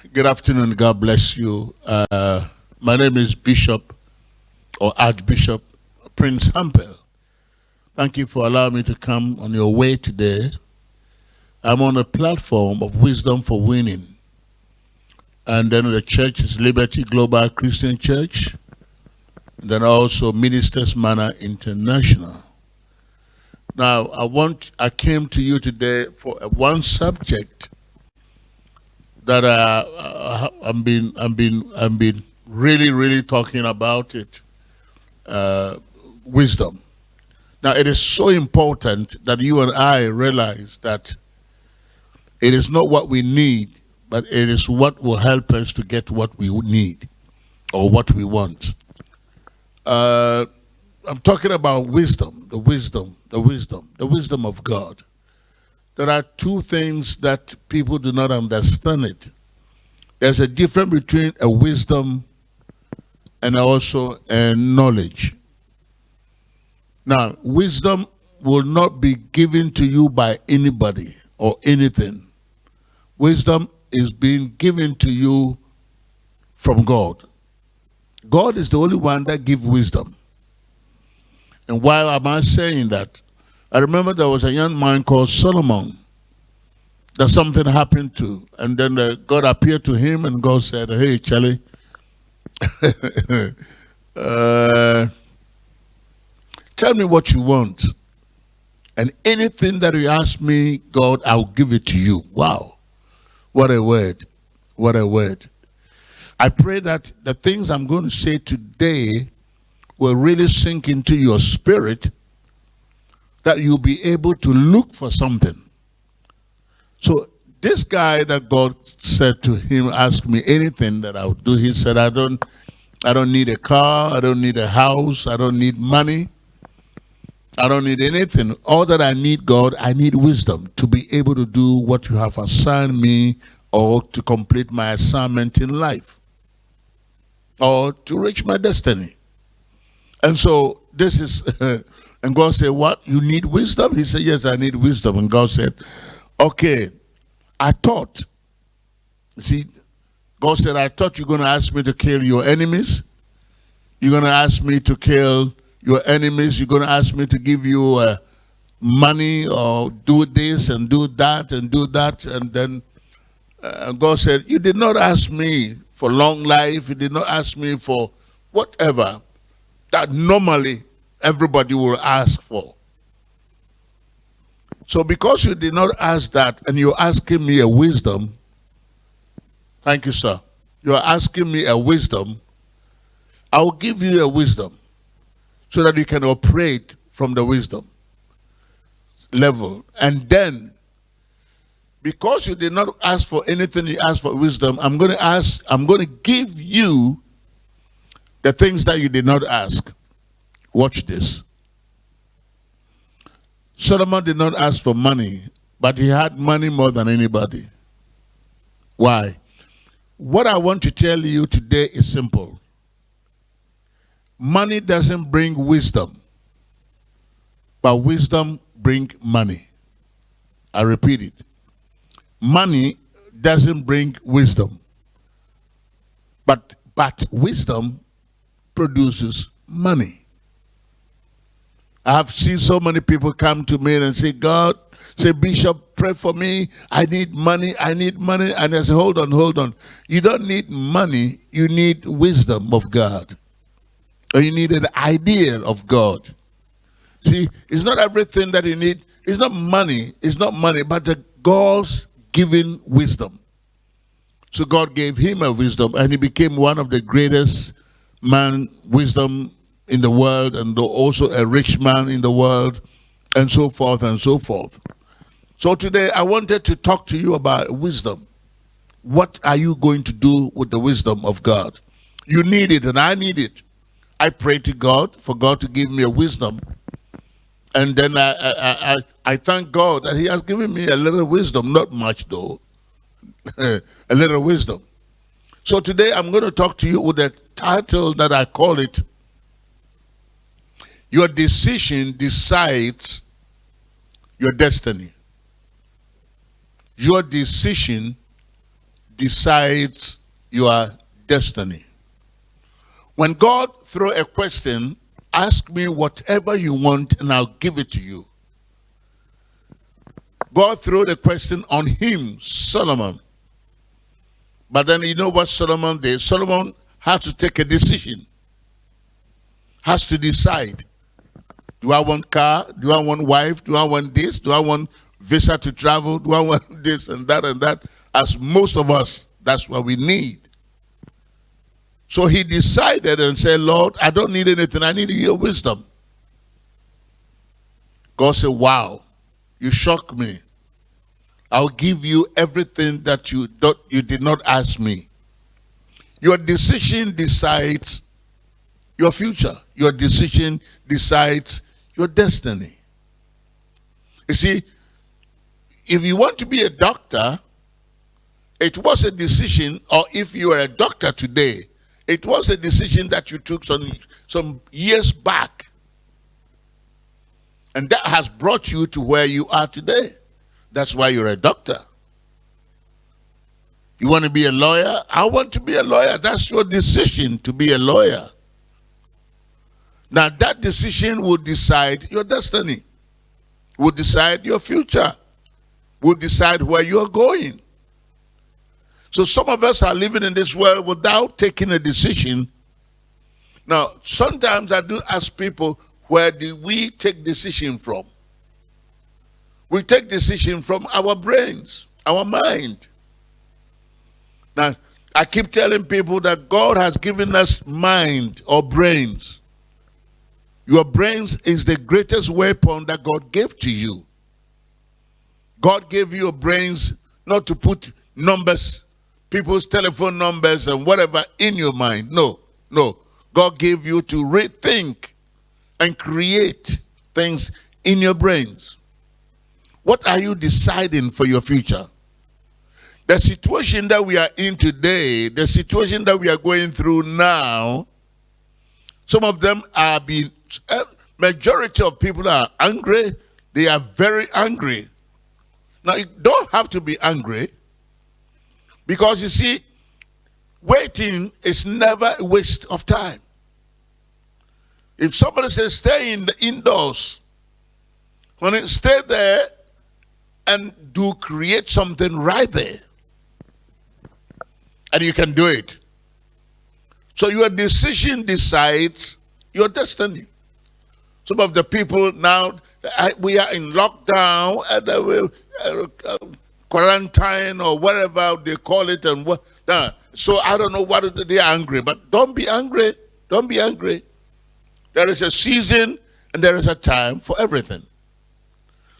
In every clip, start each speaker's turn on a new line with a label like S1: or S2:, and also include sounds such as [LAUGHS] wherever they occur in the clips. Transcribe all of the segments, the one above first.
S1: Good afternoon. God bless you. Uh, my name is Bishop or Archbishop Prince Hampel. Thank you for allowing me to come on your way today. I'm on a platform of wisdom for winning. And then the church is Liberty Global Christian Church. And then also Ministers Manor International. Now, I want, I came to you today for one subject that uh, uh, I've been, I've been, I've been really, really talking about it. Uh, wisdom. Now, it is so important that you and I realize that it is not what we need, but it is what will help us to get what we need or what we want. Uh, I'm talking about wisdom, the wisdom, the wisdom, the wisdom of God there are two things that people do not understand it. There's a difference between a wisdom and also a knowledge. Now, wisdom will not be given to you by anybody or anything. Wisdom is being given to you from God. God is the only one that gives wisdom. And why am I saying that? I remember there was a young man called Solomon that something happened to. And then uh, God appeared to him and God said, hey, Charlie, [LAUGHS] uh, tell me what you want. And anything that you ask me, God, I'll give it to you. Wow. What a word. What a word. I pray that the things I'm going to say today will really sink into your spirit that you'll be able to look for something. So this guy that God said to him, ask me anything that I would do. He said, I don't, I don't need a car. I don't need a house. I don't need money. I don't need anything. All that I need, God, I need wisdom to be able to do what you have assigned me or to complete my assignment in life or to reach my destiny. And so this is [LAUGHS] And God said, what? You need wisdom? He said, yes, I need wisdom. And God said, okay, I thought. See, God said, I thought you're going to ask me to kill your enemies. You're going to ask me to kill your enemies. You're going to ask me to give you uh, money or do this and do that and do that. And then uh, God said, you did not ask me for long life. You did not ask me for whatever that normally everybody will ask for. So because you did not ask that and you're asking me a wisdom, thank you, sir. You're asking me a wisdom, I'll give you a wisdom so that you can operate from the wisdom level. And then, because you did not ask for anything, you asked for wisdom, I'm going to ask, I'm going to give you the things that you did not ask. Watch this. Solomon did not ask for money, but he had money more than anybody. Why? What I want to tell you today is simple. Money doesn't bring wisdom, but wisdom brings money. I repeat it. Money doesn't bring wisdom, but, but wisdom produces money. I have seen so many people come to me and say, God, say, Bishop, pray for me. I need money. I need money. And I say, hold on, hold on. You don't need money. You need wisdom of God. Or you need an idea of God. See, it's not everything that you need. It's not money. It's not money, but the God's given wisdom. So God gave him a wisdom and he became one of the greatest man wisdom in the world and also a rich man in the world and so forth and so forth. So today I wanted to talk to you about wisdom. What are you going to do with the wisdom of God? You need it and I need it. I pray to God for God to give me a wisdom. And then I, I, I, I thank God that he has given me a little wisdom, not much though, [LAUGHS] a little wisdom. So today I'm going to talk to you with a title that I call it your decision decides your destiny. Your decision decides your destiny. When God throw a question, ask me whatever you want and I'll give it to you. God threw the question on him, Solomon. But then you know what Solomon did? Solomon had to take a decision. Has to decide. Do I want car? Do I want wife? Do I want this? Do I want visa to travel? Do I [LAUGHS] want this and that and that? As most of us, that's what we need. So he decided and said, Lord, I don't need anything. I need your wisdom. God said, wow, you shock me. I'll give you everything that you, don't, you did not ask me. Your decision decides your future. Your decision decides your destiny. You see, if you want to be a doctor, it was a decision, or if you are a doctor today, it was a decision that you took some, some years back. And that has brought you to where you are today. That's why you're a doctor. You want to be a lawyer? I want to be a lawyer. That's your decision to be a lawyer. Now that decision will decide your destiny, will decide your future, will decide where you are going. So some of us are living in this world without taking a decision. Now, sometimes I do ask people, where do we take decision from? We take decision from our brains, our mind. Now, I keep telling people that God has given us mind or brains. Your brains is the greatest weapon that God gave to you. God gave you brains not to put numbers, people's telephone numbers and whatever in your mind. No, no. God gave you to rethink and create things in your brains. What are you deciding for your future? The situation that we are in today, the situation that we are going through now, some of them are being, Eh, majority of people are angry. They are very angry. Now, you don't have to be angry because you see, waiting is never a waste of time. If somebody says stay in the indoors, when it stay there, and do create something right there. And you can do it. So your decision decides your destiny. Some of the people now, we are in lockdown, and uh, uh, uh, quarantine or whatever they call it. and what. So I don't know what they're angry, but don't be angry. Don't be angry. There is a season and there is a time for everything.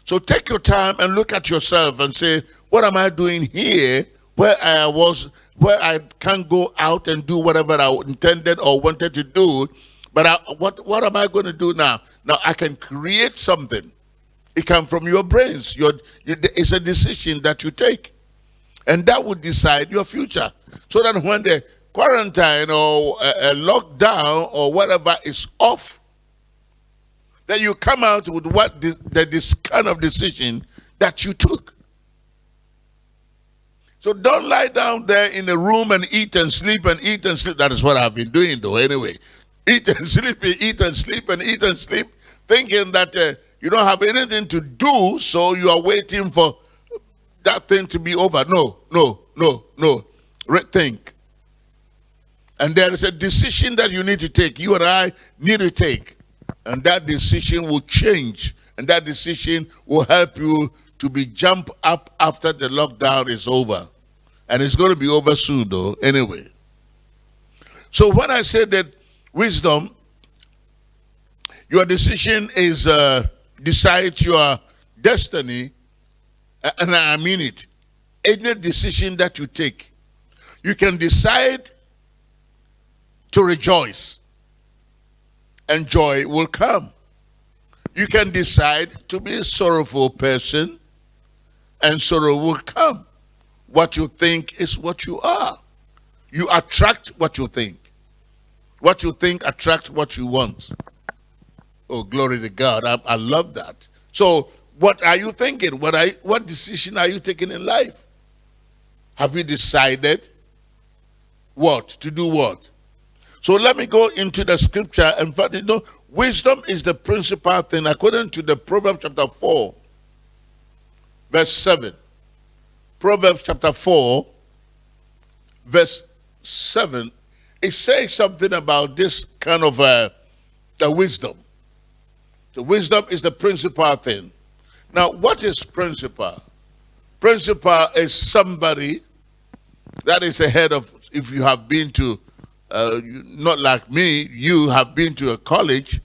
S1: So take your time and look at yourself and say, what am I doing here where I was, where I can't go out and do whatever I intended or wanted to do, but I, what, what am I going to do now? Now I can create something. It comes from your brains. Your, it's a decision that you take. And that will decide your future. So that when the quarantine or a, a lockdown or whatever is off, that you come out with what this, the, this kind of decision that you took. So don't lie down there in a room and eat and sleep and eat and sleep. That is what I've been doing though anyway. Eat and [LAUGHS] sleep, eat and sleep and eat and sleep, thinking that uh, you don't have anything to do, so you are waiting for that thing to be over. No, no, no, no. Rethink. And there is a decision that you need to take. You and I need to take. And that decision will change. And that decision will help you to be jump up after the lockdown is over. And it's going to be over soon though, anyway. So when I say that wisdom, your decision is uh, decides your destiny, and I mean it. Any decision that you take, you can decide to rejoice and joy will come. You can decide to be a sorrowful person and sorrow will come. What you think is what you are. You attract what you think. What you think attracts what you want. Oh, glory to God. I, I love that. So what are you thinking? What, are, what decision are you taking in life? Have you decided what? To do what? So let me go into the scripture. and fact, you know, wisdom is the principal thing according to the Proverbs chapter 4, verse 7. Proverbs chapter 4, verse 7. It says something about this kind of uh, the wisdom. The wisdom is the principal thing. Now, what is principal? Principal is somebody that is the head of, if you have been to, uh, not like me, you have been to a college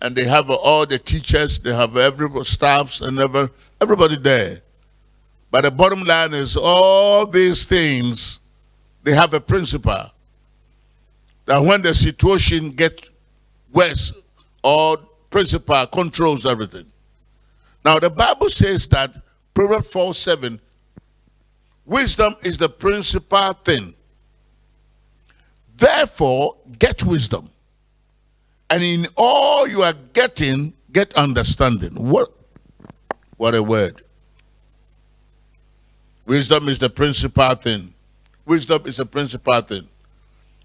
S1: and they have all the teachers, they have every staffs and ever, everybody there. But the bottom line is all these things, they have a principal. That when the situation gets worse, or principal controls everything. Now the Bible says that Proverbs 4 7 Wisdom is the principal thing. Therefore, get wisdom. And in all you are getting, get understanding. What, what a word. Wisdom is the principal thing. Wisdom is the principal thing.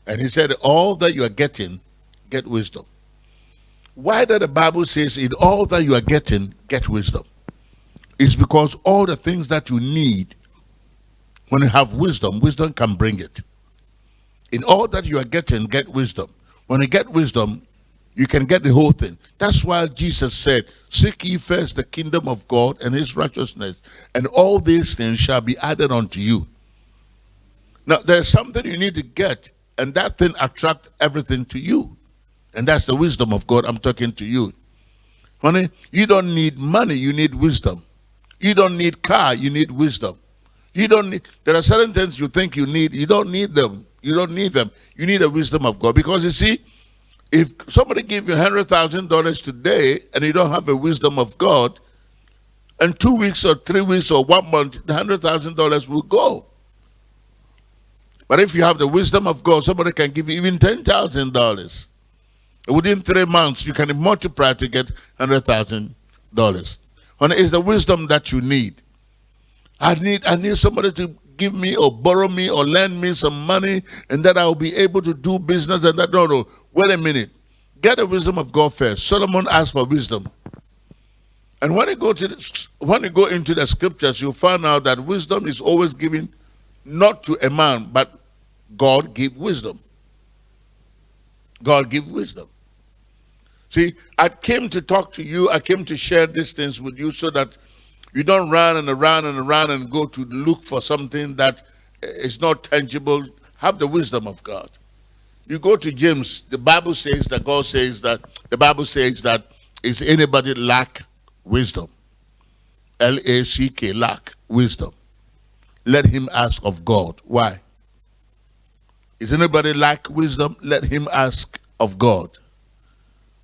S1: And he said, all that you are getting, get wisdom. Why that the Bible says, in all that you are getting, get wisdom? It's because all the things that you need when you have wisdom, wisdom can bring it. In all that you are getting, get wisdom. When you get wisdom, you can get the whole thing. That's why Jesus said, Seek ye first the kingdom of God and his righteousness, and all these things shall be added unto you. Now, there's something you need to get, and that thing attract everything to you. And that's the wisdom of God. I'm talking to you. Honey, you don't need money, you need wisdom. You don't need car, you need wisdom. You don't need, there are certain things you think you need, you don't need them. You don't need them. You need the wisdom of God. Because you see, if somebody give you $100,000 today and you don't have the wisdom of God, in two weeks or three weeks or one month, the $100,000 will go. But if you have the wisdom of God, somebody can give you even $10,000. Within three months, you can multiply to get $100,000. And it's the wisdom that you need. I need I need somebody to give me or borrow me or lend me some money and that I'll be able to do business and that. No, no. Wait a minute. Get the wisdom of God first. Solomon asked for wisdom. And when you go to when you go into the scriptures, you'll find out that wisdom is always given not to a man, but God give wisdom. God give wisdom. See, I came to talk to you, I came to share these things with you so that you don't run and around and around and go to look for something that is not tangible. Have the wisdom of God. You go to James, the Bible says that God says that, the Bible says that, is anybody lack wisdom? L-A-C-K, lack wisdom. Let him ask of God. Why? Is anybody lack wisdom? Let him ask of God.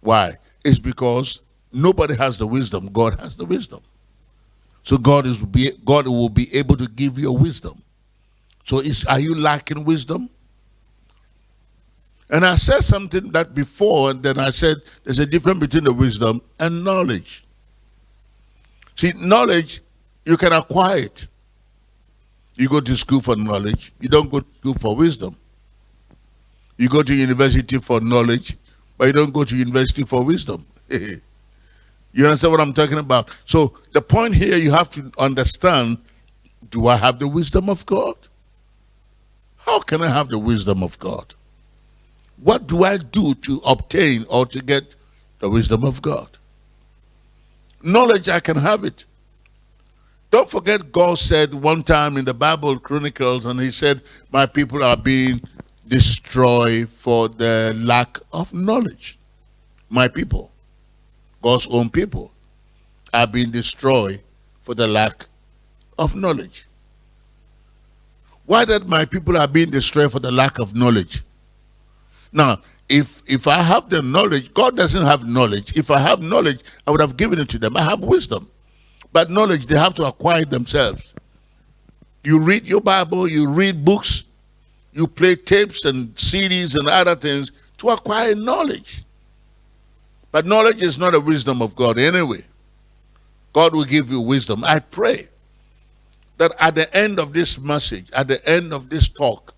S1: Why? It's because nobody has the wisdom. God has the wisdom. So God is be God will be able to give you wisdom. So is are you lacking wisdom? And I said something that before, and then I said there's a difference between the wisdom and knowledge. See, knowledge, you can acquire it. You go to school for knowledge. You don't go to school for wisdom. You go to university for knowledge, but you don't go to university for wisdom. [LAUGHS] You understand what I'm talking about? So the point here you have to understand, do I have the wisdom of God? How can I have the wisdom of God? What do I do to obtain or to get the wisdom of God? Knowledge, I can have it. Don't forget God said one time in the Bible Chronicles, and he said, my people are being destroyed for the lack of knowledge. My people. God's own people are being destroyed for the lack of knowledge. Why that my people are being destroyed for the lack of knowledge? Now, if if I have the knowledge, God doesn't have knowledge. If I have knowledge, I would have given it to them. I have wisdom. But knowledge, they have to acquire themselves. You read your Bible, you read books, you play tapes and CDs and other things to acquire knowledge. But knowledge is not a wisdom of God anyway. God will give you wisdom. I pray that at the end of this message, at the end of this talk,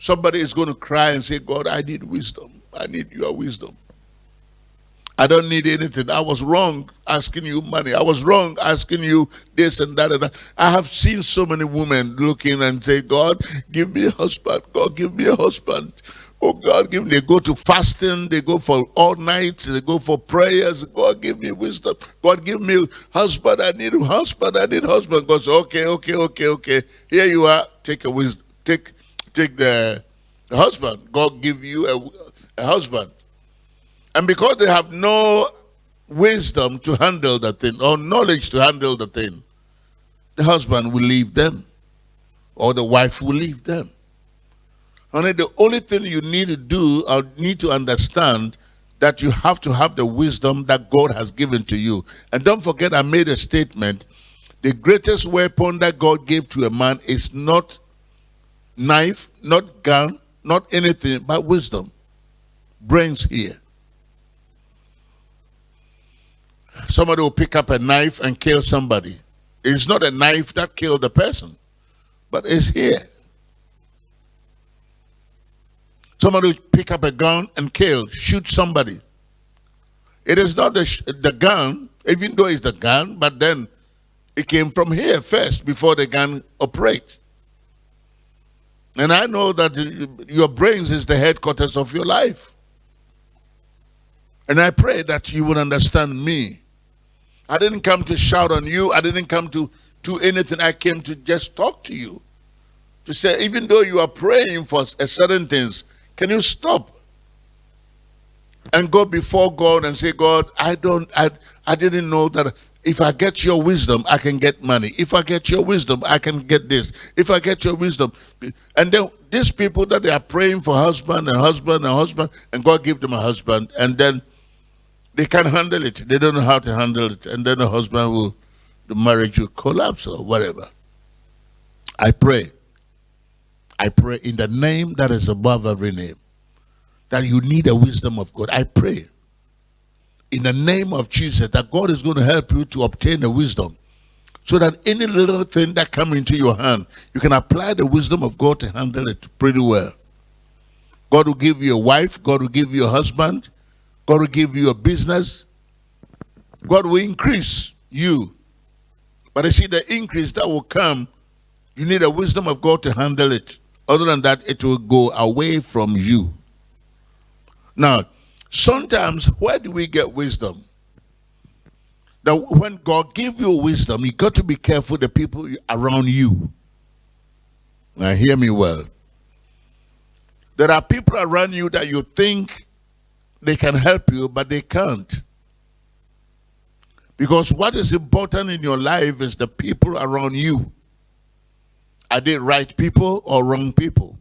S1: somebody is going to cry and say, God, I need wisdom. I need your wisdom. I don't need anything. I was wrong asking you money. I was wrong asking you this and that and that. I have seen so many women looking and say, God, give me a husband. God, give me a husband. Oh God, give me. They go to fasting. They go for all nights. They go for prayers. God, give me wisdom. God, give me husband. I need a husband. I need husband. God says, okay, okay, okay, okay. Here you are. Take a wisdom. Take, take the, the husband. God give you a, a husband. And because they have no wisdom to handle the thing or knowledge to handle the thing, the husband will leave them or the wife will leave them. Honey, the only thing you need to do or need to understand that you have to have the wisdom that God has given to you. And don't forget, I made a statement. The greatest weapon that God gave to a man is not knife, not gun, not anything, but wisdom. Brains here. Somebody will pick up a knife and kill somebody. It's not a knife that killed the person, but it's here. Somebody will pick up a gun and kill, shoot somebody. It is not the, the gun, even though it's the gun, but then it came from here first before the gun operates. And I know that your brains is the headquarters of your life. And I pray that you will understand me I didn't come to shout on you. I didn't come to do anything. I came to just talk to you. To say, even though you are praying for a certain things, can you stop and go before God and say, God, I don't, I, I didn't know that if I get your wisdom, I can get money. If I get your wisdom, I can get this. If I get your wisdom. And then these people that they are praying for husband and husband and husband, and God give them a husband, and then they can't handle it. They don't know how to handle it. And then the husband will, the marriage will collapse or whatever. I pray. I pray in the name that is above every name that you need the wisdom of God. I pray in the name of Jesus that God is going to help you to obtain the wisdom so that any little thing that come into your hand, you can apply the wisdom of God to handle it pretty well. God will give you a wife, God will give you a husband, God will give you a business. God will increase you. But I see the increase that will come, you need the wisdom of God to handle it. Other than that, it will go away from you. Now, sometimes where do we get wisdom? That when God give you wisdom, you got to be careful the people around you. Now hear me well. There are people around you that you think they can help you, but they can't. Because what is important in your life is the people around you. Are they right people or wrong people?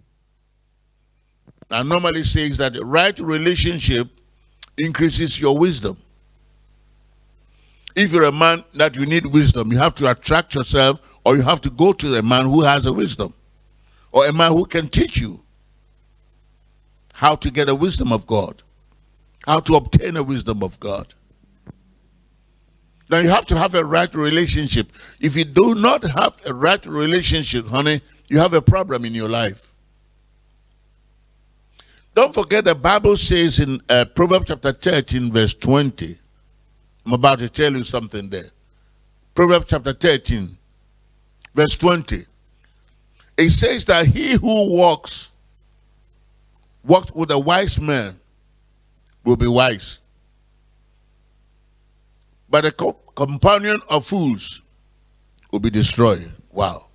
S1: I normally says that the right relationship increases your wisdom. If you're a man that you need wisdom, you have to attract yourself or you have to go to a man who has a wisdom or a man who can teach you how to get the wisdom of God how to obtain the wisdom of God. Now you have to have a right relationship. If you do not have a right relationship, honey, you have a problem in your life. Don't forget the Bible says in uh, Proverbs chapter 13 verse 20. I'm about to tell you something there. Proverbs chapter 13 verse 20. It says that he who walks walked with a wise man will be wise. But a co companion of fools will be destroyed. Wow.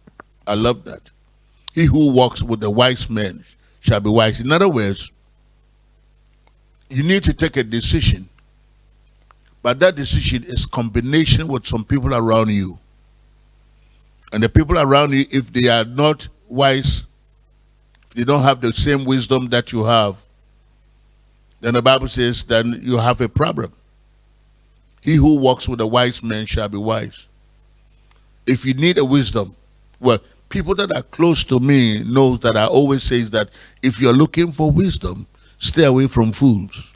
S1: I love that. He who walks with the wise men shall be wise. In other words, you need to take a decision. But that decision is combination with some people around you. And the people around you, if they are not wise, they don't have the same wisdom that you have, then the Bible says, then you have a problem. He who walks with a wise man shall be wise. If you need a wisdom, well, people that are close to me know that I always say that if you're looking for wisdom, stay away from fools.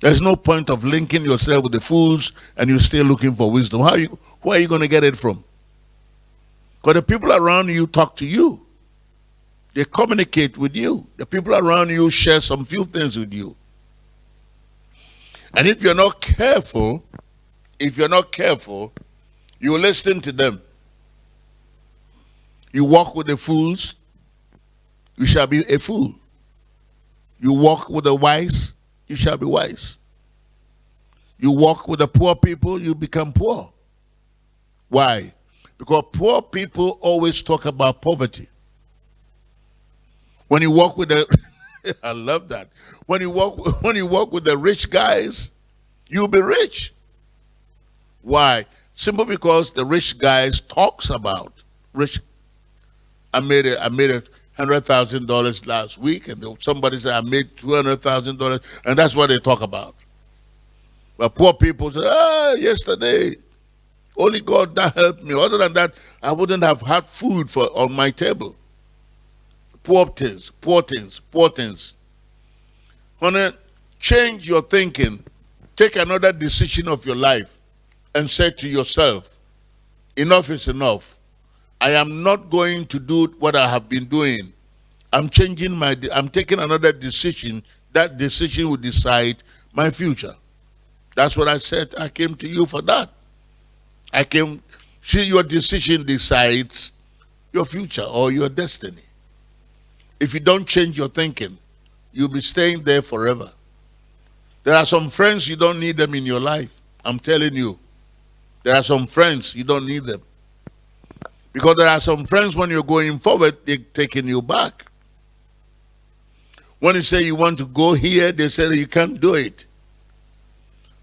S1: There's no point of linking yourself with the fools and you're still looking for wisdom. How you, where are you going to get it from? Because the people around you talk to you. They communicate with you. The people around you share some few things with you. And if you're not careful, if you're not careful, you listen to them. You walk with the fools, you shall be a fool. You walk with the wise, you shall be wise. You walk with the poor people, you become poor. Why? Because poor people always talk about poverty. When you walk with the [LAUGHS] I love that. When you walk [LAUGHS] when you walk with the rich guys, you'll be rich. Why? Simply because the rich guys talks about rich. I made it. I made a hundred thousand dollars last week, and somebody said I made two hundred thousand dollars, and that's what they talk about. But poor people say, ah, yesterday, only God that helped me. Other than that, I wouldn't have had food for on my table. Poor things, poor things, poor things. Honey, change your thinking. Take another decision of your life and say to yourself, enough is enough. I am not going to do what I have been doing. I'm changing my, I'm taking another decision. That decision will decide my future. That's what I said. I came to you for that. I came, see, your decision decides your future or your destiny. If you don't change your thinking, you'll be staying there forever. There are some friends you don't need them in your life. I'm telling you. There are some friends you don't need them. Because there are some friends when you're going forward, they're taking you back. When you say you want to go here, they say you can't do it.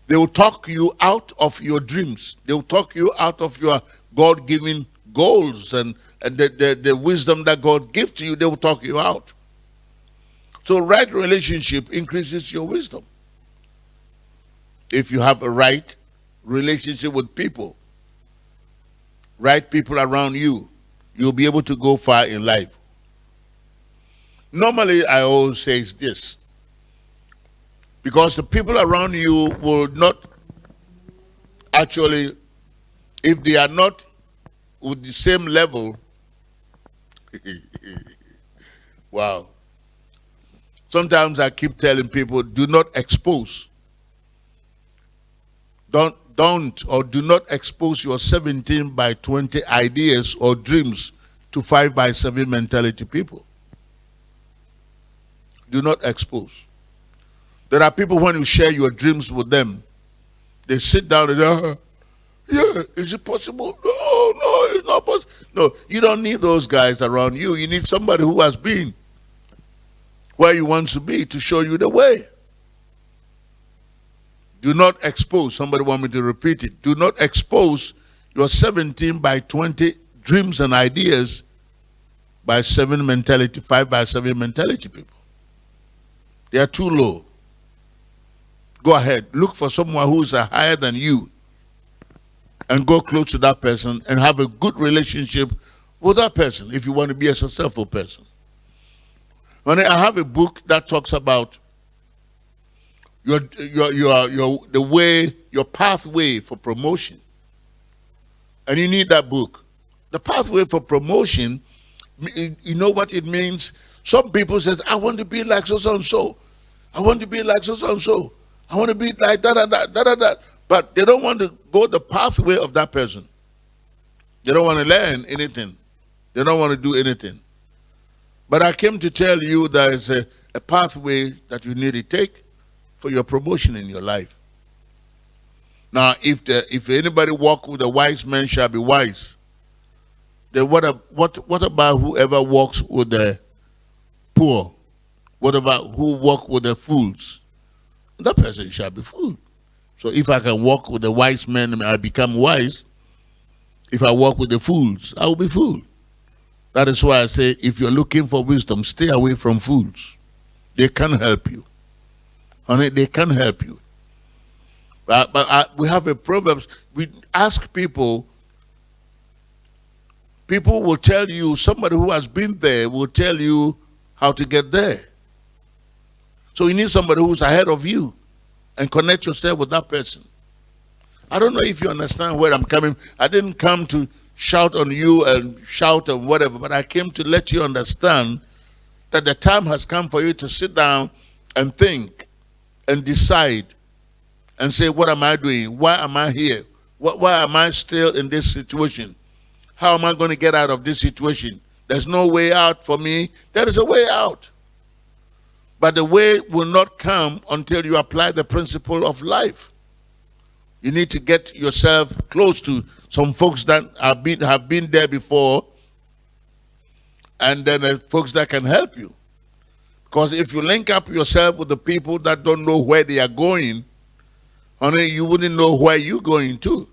S1: They will talk you out of your dreams. They will talk you out of your God-given goals and, the, the, the wisdom that God gives to you. They will talk you out. So right relationship increases your wisdom. If you have a right relationship with people, right people around you, you'll be able to go far in life. Normally, I always say this, because the people around you will not actually, if they are not with the same level, [LAUGHS] wow. Sometimes I keep telling people, do not expose. Don't don't or do not expose your 17 by 20 ideas or dreams to 5 by 7 mentality people. Do not expose. There are people when you share your dreams with them, they sit down and say, uh, yeah, is it possible? No, no, it's not possible. No, you don't need those guys around you. You need somebody who has been where you want to be to show you the way. Do not expose, somebody want me to repeat it. Do not expose your 17 by 20 dreams and ideas by 7 mentality, 5 by 7 mentality people. They are too low. Go ahead. Look for someone who is higher than you and go close to that person and have a good relationship with that person if you want to be a successful person. When I have a book that talks about your, your, your, your, the way, your pathway for promotion. And you need that book. The pathway for promotion, you know what it means? Some people says, I want to be like so, so and so. I want to be like so, so and so. I want to be like that, that, that, that, that. But they don't want to go the pathway of that person. They don't want to learn anything. They don't want to do anything. But I came to tell you there is a, a pathway that you need to take for your promotion in your life. Now, if the if anybody walk with a wise man shall be wise, then what what what about whoever walks with the poor? What about who walk with the fools? That person shall be fool. So if I can walk with the wise men, I become wise. If I walk with the fools, I will be fool. That is why I say, if you're looking for wisdom, stay away from fools. They can help you. Honey, they can help you. But, but uh, we have a problem. We ask people, people will tell you, somebody who has been there will tell you how to get there. So you need somebody who's ahead of you and connect yourself with that person. I don't know if you understand where I'm coming. I didn't come to shout on you and shout and whatever, but I came to let you understand that the time has come for you to sit down and think and decide and say, what am I doing? Why am I here? Why am I still in this situation? How am I going to get out of this situation? There's no way out for me. There is a way out. But the way will not come until you apply the principle of life. You need to get yourself close to some folks that have been, have been there before and then uh, folks that can help you. Because if you link up yourself with the people that don't know where they are going, honey, you wouldn't know where you're going to.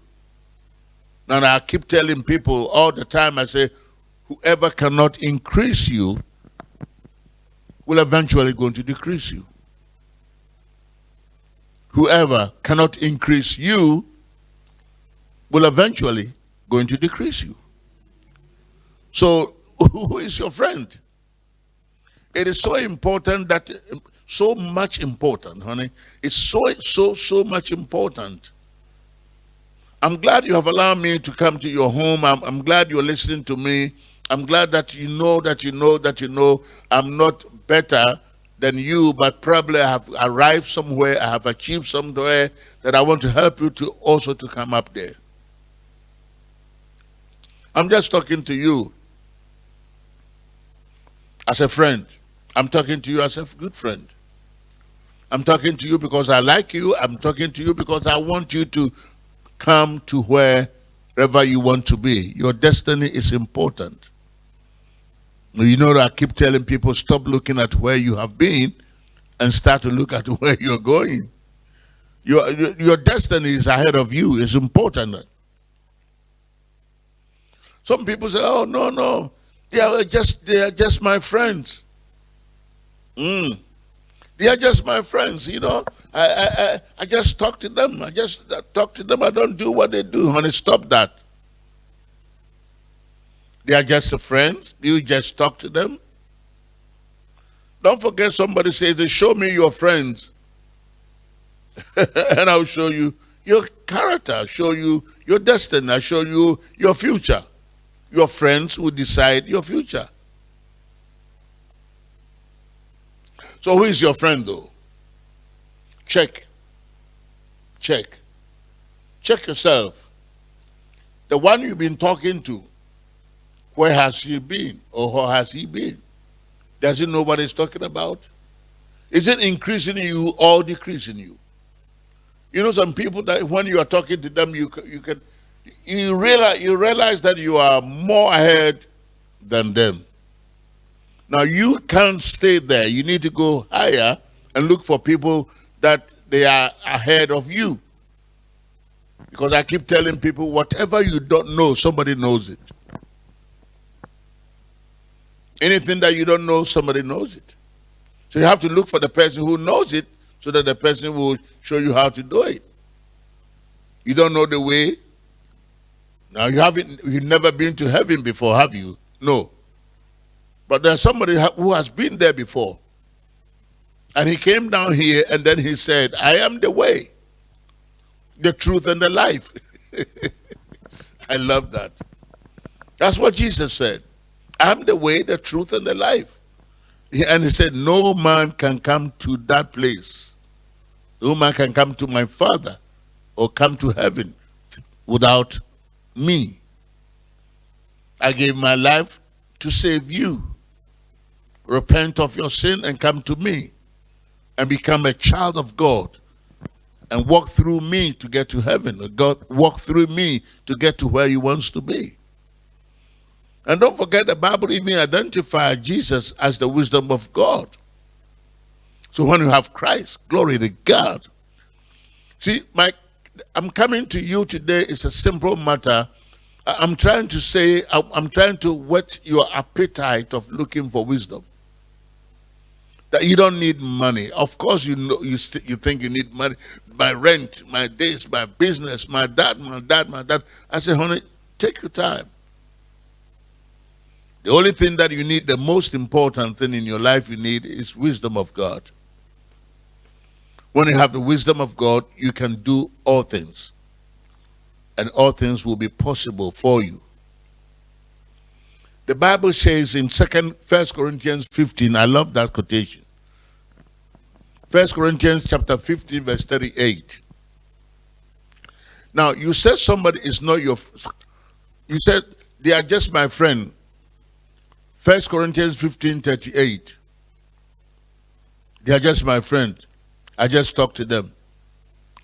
S1: And I keep telling people all the time, I say, whoever cannot increase you will eventually going to decrease you. Whoever cannot increase you will eventually going to decrease you. So [LAUGHS] who is your friend? It is so important that, so much important, honey. It's so, so, so much important. I'm glad you have allowed me to come to your home. I'm, I'm glad you're listening to me. I'm glad that you know that you know that you know I'm not better than you, but probably I have arrived somewhere, I have achieved somewhere that I want to help you to also to come up there. I'm just talking to you as a friend. I'm talking to you as a good friend. I'm talking to you because I like you. I'm talking to you because I want you to come to wherever you want to be. Your destiny is important. You know, I keep telling people, stop looking at where you have been and start to look at [LAUGHS] where you're going. Your, your destiny is ahead of you. It's important. Some people say, oh, no, no. They are just, they are just my friends. Mm. They are just my friends, you know. I, I, I, I just talk to them. I just talk to them. I don't do what they do. Honey, stop that. They are just friends. You just talk to them. Don't forget somebody says, show me your friends. [LAUGHS] and I'll show you your character, I'll show you your destiny, I'll show you your future. Your friends will decide your future. So who is your friend though? Check. Check. Check yourself. The one you've been talking to, where has he been or how has he been? Does he know what he's talking about? Is it increasing you or decreasing you? You know, some people that when you are talking to them, you you can you realize you realize that you are more ahead than them. Now you can't stay there. You need to go higher and look for people that they are ahead of you. Because I keep telling people, whatever you don't know, somebody knows it. Anything that you don't know, somebody knows it. So you have to look for the person who knows it so that the person will show you how to do it. You don't know the way. Now you haven't you've never been to heaven before, have you? No. But there's somebody who has been there before. And he came down here and then he said, I am the way, the truth, and the life. [LAUGHS] I love that. That's what Jesus said. I'm the way, the truth, and the life. And he said, No man can come to that place. No man can come to my Father or come to heaven without me. I gave my life to save you. Repent of your sin and come to me and become a child of God and walk through me to get to heaven. God walk through me to get to where he wants to be. And don't forget the Bible even identifies Jesus as the wisdom of God. So when you have Christ, glory to God. See, my I'm coming to you today. It's a simple matter. I'm trying to say, I'm trying to whet your appetite of looking for wisdom. That you don't need money. Of course, you know you you think you need money. My rent, my this, my business, my that, my that, my that. I say, honey, take your time. The only thing that you need, the most important thing in your life you need is wisdom of God. When you have the wisdom of God, you can do all things. And all things will be possible for you. The Bible says in Second First Corinthians 15, I love that quotation. First Corinthians chapter 15, verse 38. Now, you said somebody is not your, you said they are just my friend. First Corinthians 15, 38. They are just my friend. I just talk to them.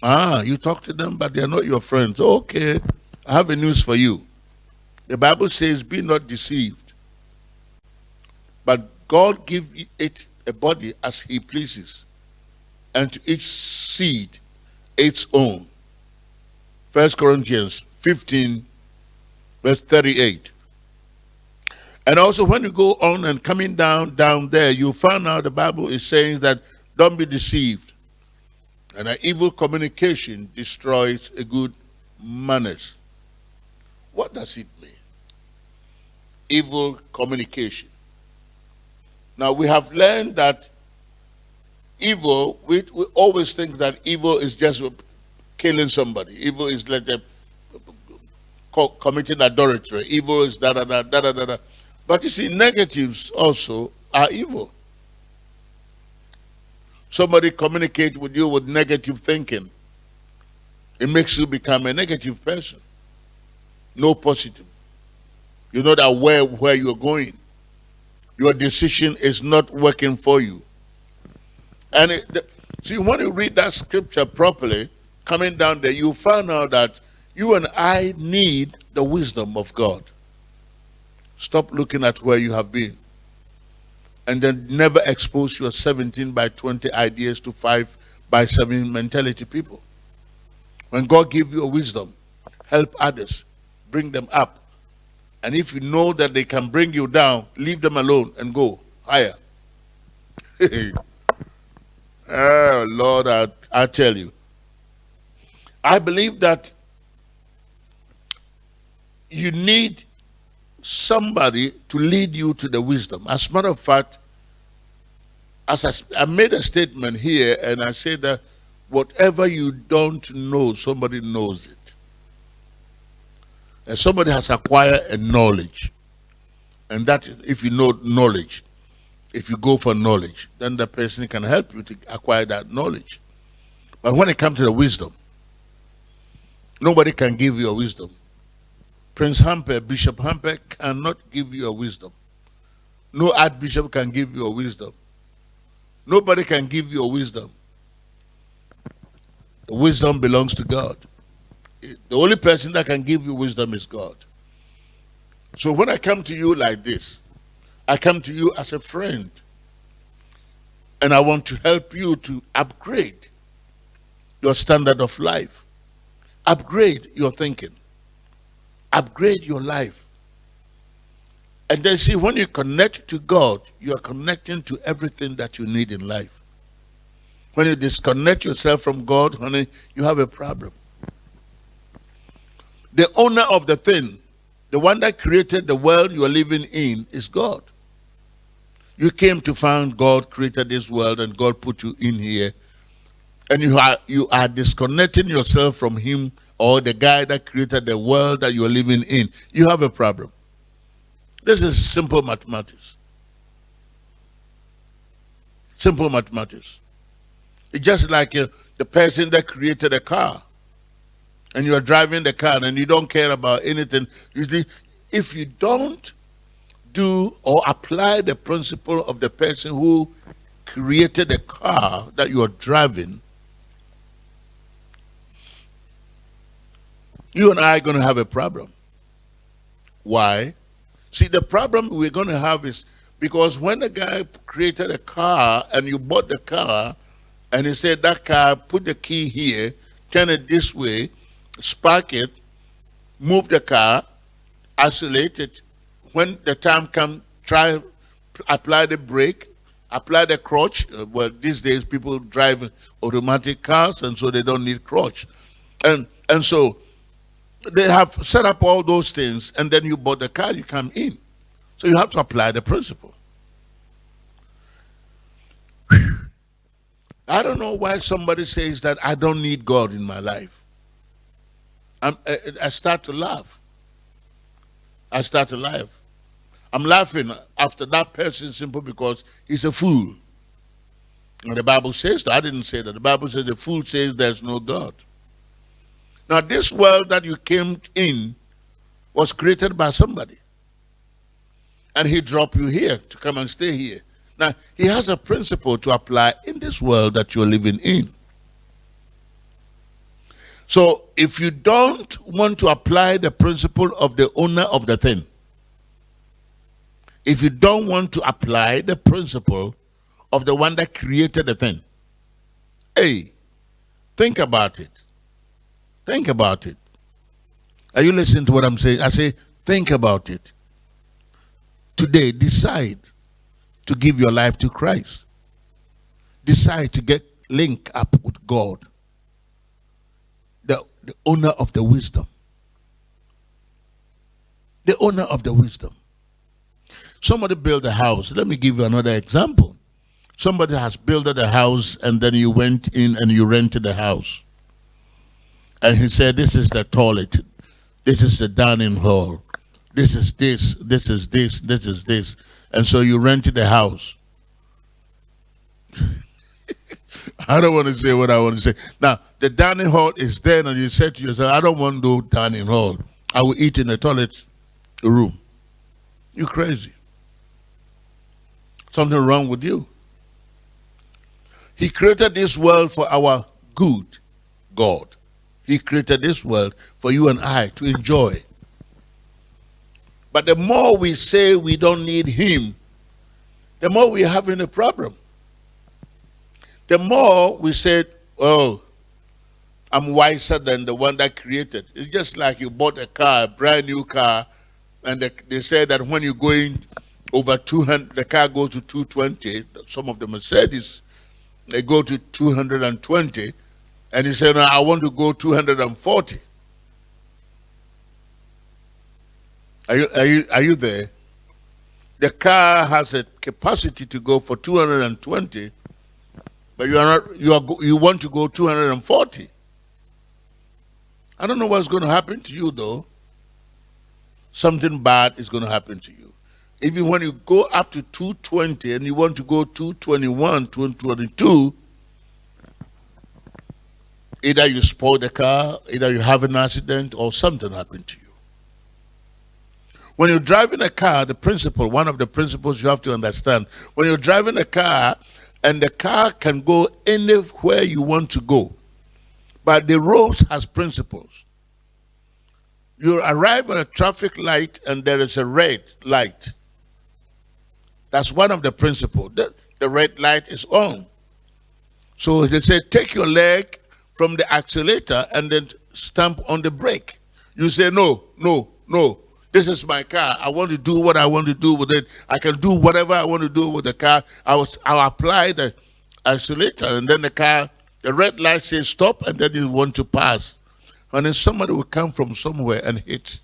S1: Ah, you talk to them, but they are not your friends. Okay, I have a news for you. The Bible says, be not deceived. But God give it a body as he pleases, and to each seed its own. First Corinthians 15, verse 38. And also when you go on and coming down down there, you find out the Bible is saying that don't be deceived. And an evil communication destroys a good manners. What does it mean? Evil communication. Now we have learned that evil, we, we always think that evil is just killing somebody. Evil is like a, committing adultery. Evil is da da da da da da. But you see, negatives also are evil. Somebody communicate with you with negative thinking. It makes you become a negative person. No positive. You're not aware where you're going. Your decision is not working for you. And it, the, see, when you read that scripture properly, coming down there, you find out that you and I need the wisdom of God. Stop looking at where you have been. And then never expose your 17 by 20 ideas to 5 by 7 mentality people. When God gives you wisdom, help others, bring them up. And if you know that they can bring you down, leave them alone and go higher. [LAUGHS] oh, Lord, I, I tell you. I believe that you need somebody to lead you to the wisdom. As a matter of fact, as I, I made a statement here and I said that whatever you don't know, somebody knows it. And somebody has acquired a knowledge. And that, if you know knowledge, if you go for knowledge, then the person can help you to acquire that knowledge. But when it comes to the wisdom, nobody can give you a wisdom. Prince Hampel, Bishop Hampel cannot give you a wisdom. No archbishop can give you a wisdom. Nobody can give you a wisdom. The wisdom belongs to God. The only person that can give you wisdom is God. So when I come to you like this, I come to you as a friend. And I want to help you to upgrade your standard of life. Upgrade your thinking upgrade your life. And then see, when you connect to God, you are connecting to everything that you need in life. When you disconnect yourself from God, honey, you have a problem. The owner of the thing, the one that created the world you are living in, is God. You came to find God created this world and God put you in here. And you are you are disconnecting yourself from Him or the guy that created the world that you're living in, you have a problem. This is simple mathematics. Simple mathematics. It's just like uh, the person that created a car and you are driving the car and you don't care about anything. Usually, if you don't do or apply the principle of the person who created the car that you are driving, you and I are going to have a problem. Why? See, the problem we're going to have is because when the guy created a car and you bought the car and he said, that car, put the key here, turn it this way, spark it, move the car, isolate it. When the time comes, try, apply the brake, apply the clutch. Uh, well, these days people drive automatic cars and so they don't need clutch. And, and so they have set up all those things, and then you bought the car, you come in. So you have to apply the principle. I don't know why somebody says that I don't need God in my life. I, I start to laugh. I start to laugh. I'm laughing after that person simply because he's a fool. And the Bible says that. I didn't say that. The Bible says the fool says there's no God. Now, this world that you came in was created by somebody. And he dropped you here to come and stay here. Now, he has a principle to apply in this world that you're living in. So, if you don't want to apply the principle of the owner of the thing, if you don't want to apply the principle of the one that created the thing, hey, think about it. Think about it. Are you listening to what I'm saying? I say, think about it. Today, decide to give your life to Christ. Decide to get linked up with God, the, the owner of the wisdom. The owner of the wisdom. Somebody built a house. Let me give you another example. Somebody has built a house and then you went in and you rented the house. And he said, This is the toilet. This is the dining hall. This is this. This is this. This is this. And so you rented the house. [LAUGHS] I don't want to say what I want to say. Now, the dining hall is there, and you said to yourself, I don't want to do dining hall. I will eat in the toilet room. You crazy. Something wrong with you. He created this world for our good, God. He created this world for you and I to enjoy. But the more we say we don't need him, the more we're having a problem. The more we say, oh, I'm wiser than the one that created. It's just like you bought a car, a brand new car, and they, they say that when you're going over 200, the car goes to 220. Some of the Mercedes, they go to 220, and say, no, I want to go 240. Are you, are you, are you there? The car has a capacity to go for 220, but you are not, you are, you want to go 240. I don't know what's going to happen to you though. Something bad is going to happen to you. Even when you go up to 220 and you want to go 221, 222, either you spoil the car, either you have an accident, or something happened to you. When you're driving a car, the principle, one of the principles you have to understand, when you're driving a car and the car can go anywhere you want to go, but the roads has principles. You arrive at a traffic light and there is a red light. That's one of the principles. The, the red light is on. So they say, take your leg from the accelerator and then stamp on the brake. You say, no, no, no. This is my car. I want to do what I want to do with it. I can do whatever I want to do with the car. I was I'll apply the accelerator and then the car, the red light says stop and then you want to pass. And then somebody will come from somewhere and hit.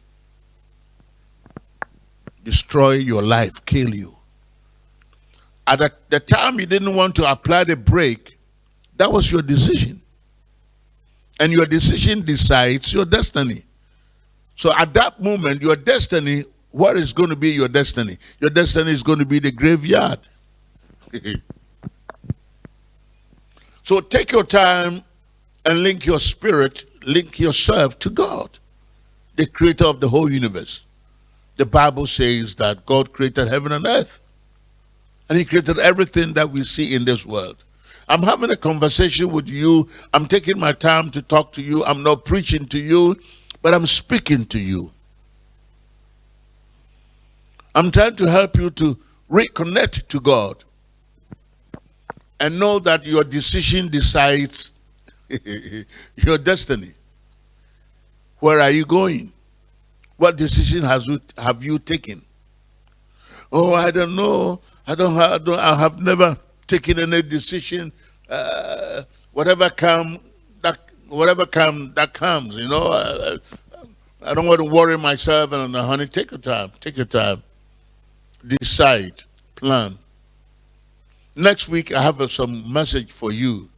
S1: Destroy your life, kill you. At the, the time you didn't want to apply the brake, that was your decision. And your decision decides your destiny. So at that moment, your destiny, what is going to be your destiny? Your destiny is going to be the graveyard. [LAUGHS] so take your time and link your spirit, link yourself to God, the creator of the whole universe. The Bible says that God created heaven and earth. And he created everything that we see in this world. I'm having a conversation with you. I'm taking my time to talk to you. I'm not preaching to you but I'm speaking to you. I'm trying to help you to reconnect to God and know that your decision decides [LAUGHS] your destiny. Where are you going? What decision has you, have you taken? Oh, I don't know. I don't. I, don't, I have never taken any decision. Uh, whatever come, whatever come that comes, you know. I, I don't want to worry myself and uh, honey, take your time, take your time. Decide, plan. Next week, I have some message for you.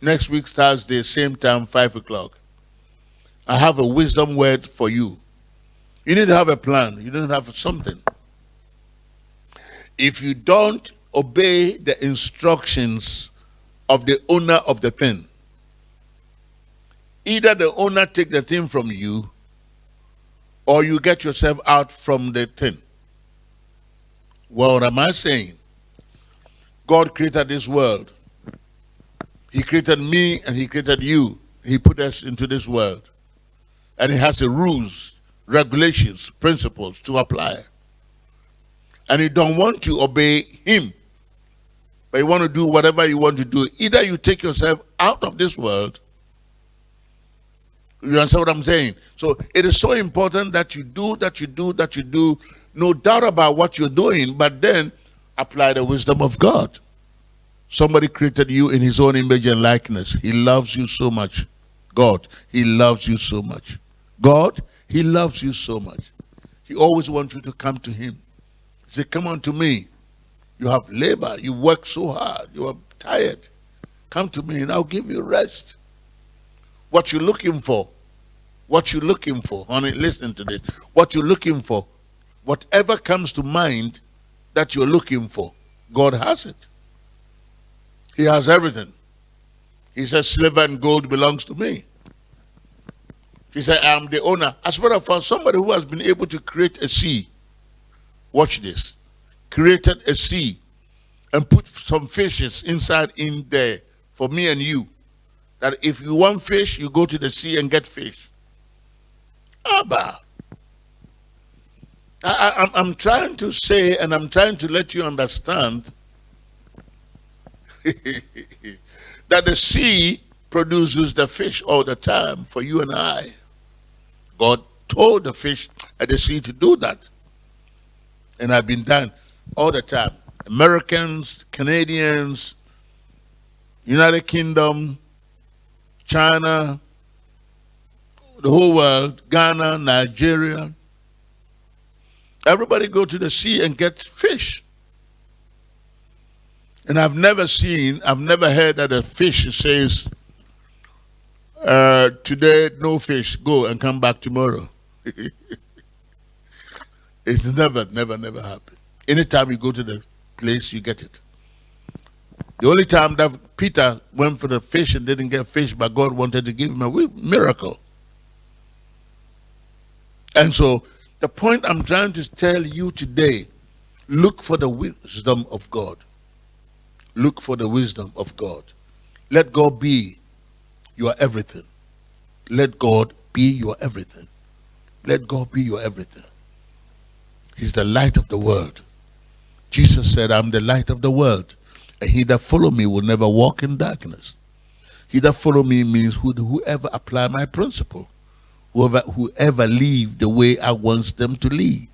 S1: Next week, Thursday, same time, 5 o'clock. I have a wisdom word for you. You need to have a plan. You don't have something. If you don't obey the instructions of the owner of the thing, either the owner take the thing from you or you get yourself out from the thing. What am I saying? God created this world. He created me and he created you. He put us into this world. And he has the rules, regulations, principles to apply. And you don't want to obey him. But you want to do whatever you want to do. Either you take yourself out of this world. You understand what I'm saying? So it is so important that you do, that you do, that you do. No doubt about what you're doing, but then apply the wisdom of God. Somebody created you in his own image and likeness. He loves you so much. God, he loves you so much. God, he loves you so much. He always wants you to come to him. He said, come unto me. You have labor. You work so hard. You are tired. Come to me and I'll give you rest. What you're looking for. What you're looking for. Honey, listen to this. What you're looking for. Whatever comes to mind that you're looking for, God has it. He has everything. He says, silver and gold belongs to me. He said, I'm the owner. As a matter of fact, somebody who has been able to create a sea, watch this, created a sea and put some fishes inside in there for me and you. That if you want fish, you go to the sea and get fish. Abba. I, I'm trying to say and I'm trying to let you understand [LAUGHS] that the sea produces the fish all the time for you and I. God told the fish at the sea to do that. And I've been done all the time. Americans, Canadians, United Kingdom, China, the whole world, Ghana, Nigeria. Everybody go to the sea and get fish. And I've never seen, I've never heard that a fish says, uh, today no fish, go and come back tomorrow. [LAUGHS] it's never, never, never happened. Anytime you go to the place, you get it. The only time that Peter went for the fish and didn't get fish, but God wanted to give him a miracle. And so the point I'm trying to tell you today, look for the wisdom of God. Look for the wisdom of God. Let God be your everything. Let God be your everything. Let God be your everything. He's the light of the world. Jesus said, I'm the light of the world. And he that follow me will never walk in darkness. He that follow me means whoever apply my principle. Whoever, whoever live the way I want them to live.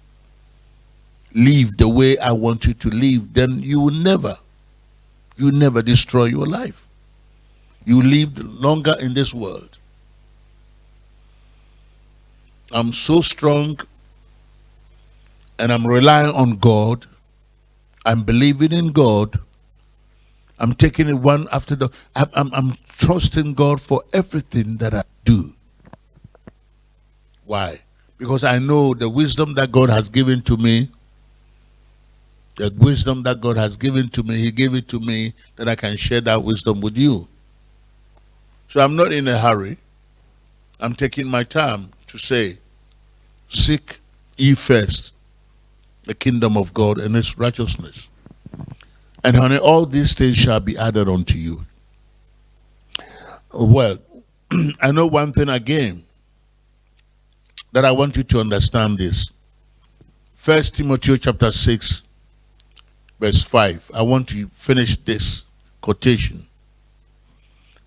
S1: Live the way I want you to live. Then you will never you never destroy your life. You lived longer in this world. I'm so strong and I'm relying on God. I'm believing in God. I'm taking it one after the I'm, I'm, I'm trusting God for everything that I do. Why? Because I know the wisdom that God has given to me the wisdom that God has given to me, He gave it to me that I can share that wisdom with you. So I'm not in a hurry. I'm taking my time to say, Seek ye first the kingdom of God and its righteousness. And honey, all these things shall be added unto you. Well, [CLEARS THROAT] I know one thing again that I want you to understand this. First Timothy chapter 6, verse 5. I want to finish this quotation.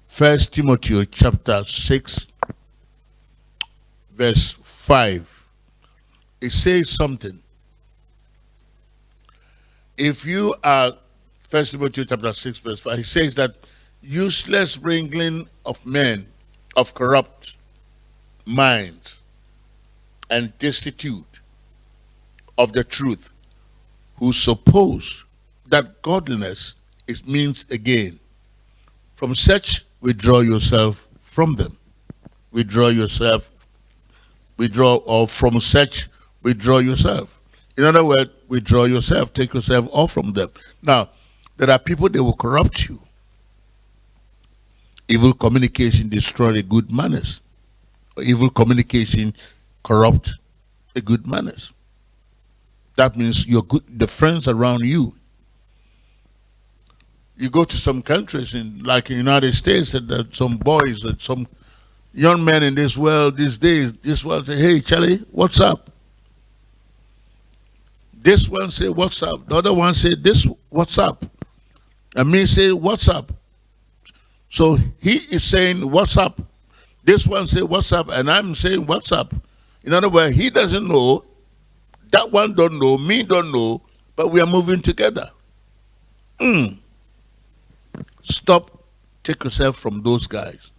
S1: First Timothy chapter 6, verse 5. It says something. If you are, First Timothy chapter 6, verse 5, it says that useless wrangling of men of corrupt minds and destitute of the truth who suppose that godliness is means again, from such withdraw yourself from them. Withdraw yourself, withdraw, or from such withdraw yourself. In other words, withdraw yourself, take yourself off from them. Now, there are people that will corrupt you. Evil communication destroy the good manners. Evil communication corrupt the good manners. That means your good, the friends around you. You go to some countries, in like United States, and uh, some boys, and some young men in this world these days, this world say, "Hey, Charlie, what's up?" This one say, "What's up?" The other one say, "This, what's up?" And me say, "What's up?" So he is saying, "What's up?" This one say, "What's up?" And I'm saying, "What's up?" In other words, he doesn't know that one don't know, me don't know, but we are moving together. Mm. Stop, take yourself from those guys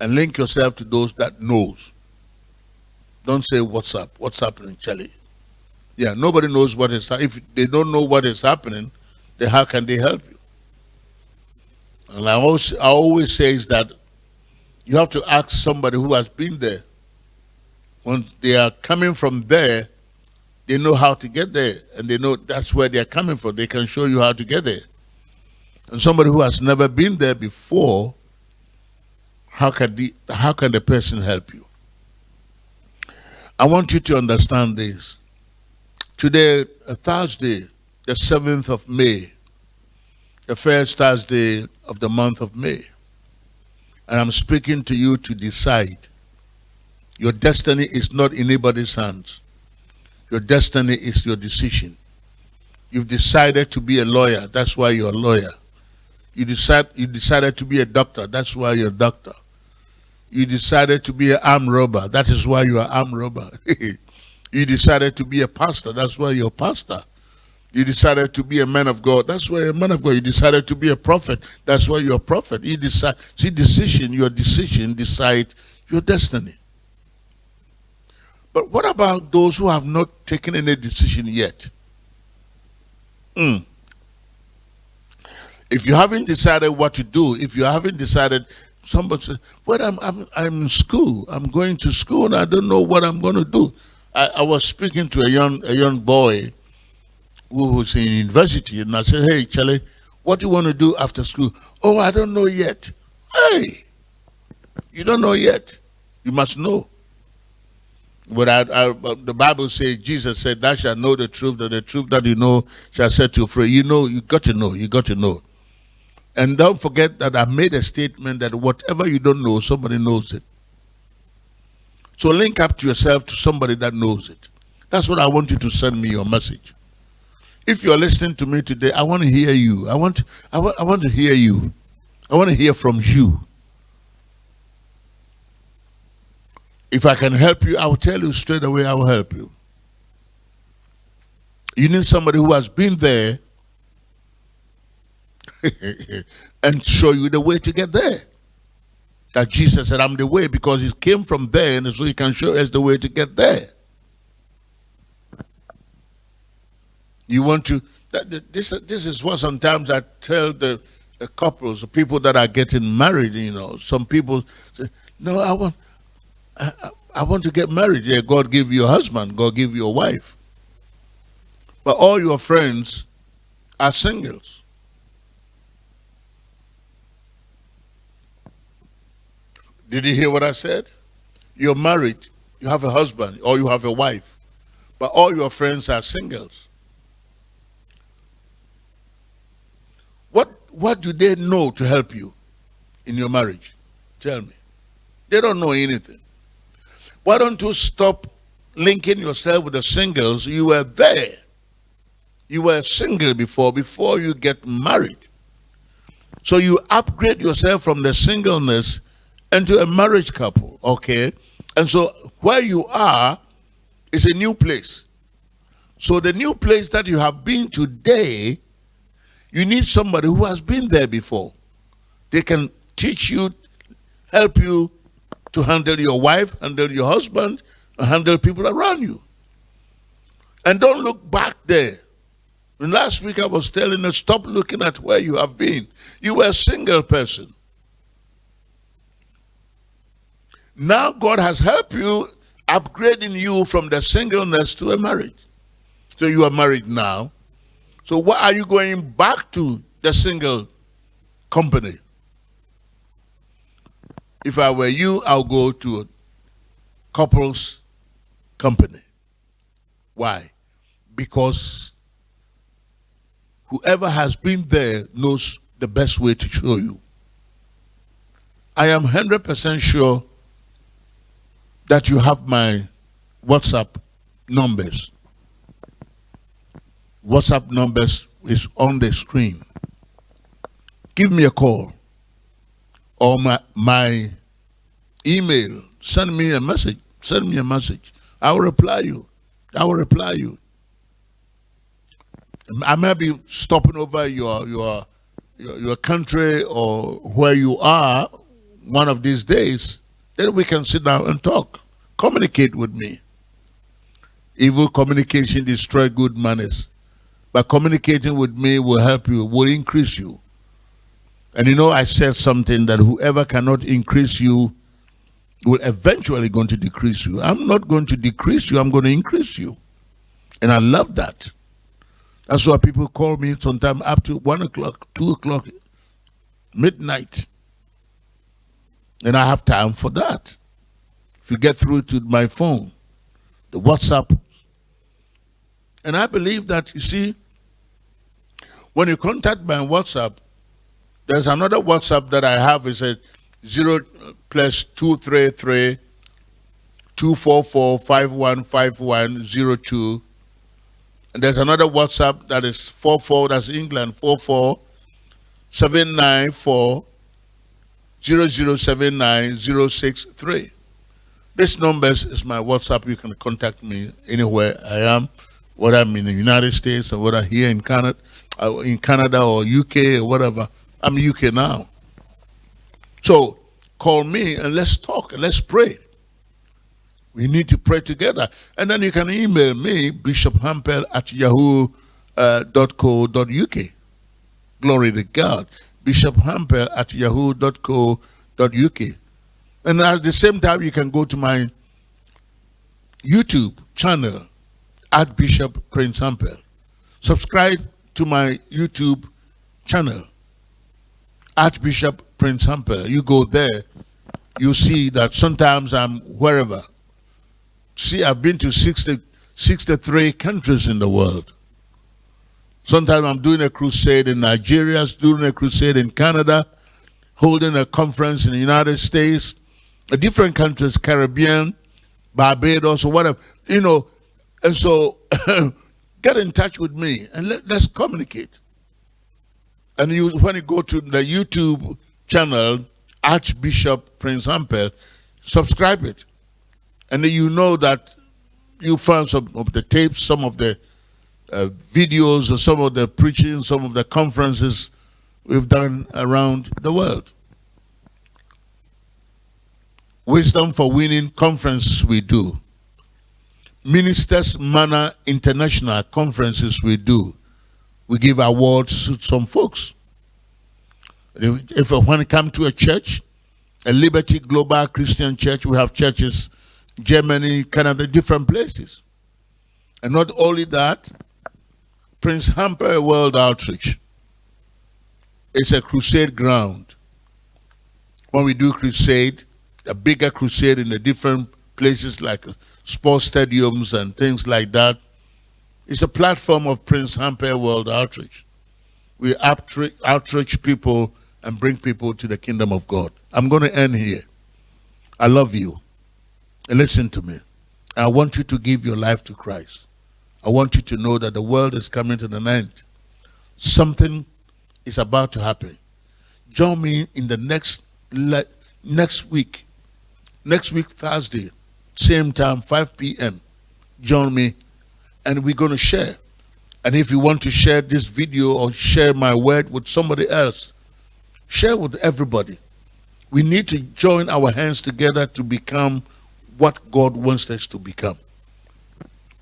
S1: and link yourself to those that knows. Don't say what's up, what's happening, Charlie. Yeah, nobody knows what is if they don't know what is happening, then how can they help you? And I always I always say is that you have to ask somebody who has been there. When they are coming from there, they know how to get there and they know that's where they're coming from. They can show you how to get there. And somebody who has never been there before, how can the, how can the person help you? I want you to understand this. Today, Thursday, the 7th of May, the first Thursday of the month of May. And I'm speaking to you to decide. Your destiny is not in anybody's hands. Your destiny is your decision. You've decided to be a lawyer. That's why you're a lawyer. You decide you decided to be a doctor. That's why you're a doctor. You decided to be an arm robber. That is why you are arm robber. [LAUGHS] you decided to be a pastor. That's why you're a pastor. You decided to be a man of God. That's why you're a man of God. You decided to be a prophet. That's why you're a prophet. You decide. See, decision. Your decision decides your destiny. But what about those who have not taken any decision yet? Mm. If you haven't decided what to do, if you haven't decided, somebody says, well, I'm, I'm, I'm in school. I'm going to school and I don't know what I'm going to do. I, I was speaking to a young, a young boy who was in university and I said, hey, Charlie, what do you want to do after school? Oh, I don't know yet. Hey, you don't know yet. You must know. But I, I, the Bible says, Jesus said, thou shalt know the truth, that the truth that you know shall set you free. You know, you got to know, you got to know. And don't forget that I made a statement that whatever you don't know, somebody knows it. So link up to yourself to somebody that knows it. That's what I want you to send me your message. If you're listening to me today, I want to hear you. I want, I want, I want to hear you. I want to hear from you. If I can help you, I will tell you straight away I will help you. You need somebody who has been there [LAUGHS] and show you the way to get there. That Jesus said, I'm the way because he came from there and so he can show us the way to get there. You want to, this, this is what sometimes I tell the, the couples, the people that are getting married, you know, some people say, no, I want, I, I want to get married. Yeah, God give you a husband, God give you a wife. But all your friends are singles. Did you hear what I said? You're married, you have a husband, or you have a wife, but all your friends are singles. What, what do they know to help you in your marriage? Tell me. They don't know anything. Why don't you stop linking yourself with the singles? You were there. You were single before, before you get married. So you upgrade yourself from the singleness into a marriage couple, okay? And so where you are is a new place. So the new place that you have been today, you need somebody who has been there before. They can teach you, help you to handle your wife, handle your husband, handle people around you. And don't look back there. Last week I was telling you, stop looking at where you have been. You were a single person. Now God has helped you, upgrading you from the singleness to a marriage. So you are married now. So why are you going back to the single company? If I were you, I'll go to a couples company. Why? Because whoever has been there knows the best way to show you. I am 100% sure that you have my WhatsApp numbers. WhatsApp numbers is on the screen. Give me a call or my, my email. Send me a message. Send me a message. I will reply you. I will reply you. I may be stopping over your, your your your country or where you are one of these days. Then we can sit down and talk. Communicate with me. Evil communication destroy good manners. But communicating with me will help you, will increase you. And you know, I said something that whoever cannot increase you will eventually going to decrease you. I'm not going to decrease you, I'm going to increase you. And I love that. That's why people call me sometimes up to one o'clock, two o'clock, midnight. And I have time for that. If you get through to my phone, the WhatsApp. And I believe that, you see, when you contact my WhatsApp, there's another WhatsApp that I have. It's a 0 plus 233 244 515102. And there's another WhatsApp that is 44, that's England, 44 794 0079 063. This number is my WhatsApp. You can contact me anywhere I am, whether I'm in the United States or whether here in Canada, uh, in Canada or UK or whatever. I'm UK now. So call me and let's talk and let's pray. We need to pray together. And then you can email me, bishophampel at yahoo.co.uk. Uh, Glory to God. Bishophampel at yahoo.co.uk. And at the same time, you can go to my YouTube channel at Bishop Prince Hampel. Subscribe to my YouTube channel, Archbishop Prince Hampel. You go there, you see that sometimes I'm wherever See, I've been to 60, 63 countries in the world. Sometimes I'm doing a crusade in Nigeria, doing a crusade in Canada, holding a conference in the United States, a different countries, Caribbean, Barbados, or whatever, you know. And so [COUGHS] get in touch with me and let, us communicate. And you, when you go to the YouTube channel, Archbishop Prince Hampel, subscribe it. And you know that you found some of the tapes, some of the uh, videos, or some of the preaching, some of the conferences we've done around the world. Wisdom for Winning conferences we do. Ministers Manor International conferences we do. We give awards to some folks. If, if when it come to a church, a Liberty Global Christian Church, we have churches Germany, Canada, different places. And not only that, Prince Hampel World Outreach is a crusade ground. When we do crusade, a bigger crusade in the different places like sports stadiums and things like that, it's a platform of Prince Hampel World Outreach. We outreach people and bring people to the kingdom of God. I'm going to end here. I love you. Listen to me. I want you to give your life to Christ. I want you to know that the world is coming to an end. Something is about to happen. Join me in the next next week. Next week, Thursday, same time, 5 p.m. Join me and we're going to share. And if you want to share this video or share my word with somebody else, share with everybody. We need to join our hands together to become what God wants us to become.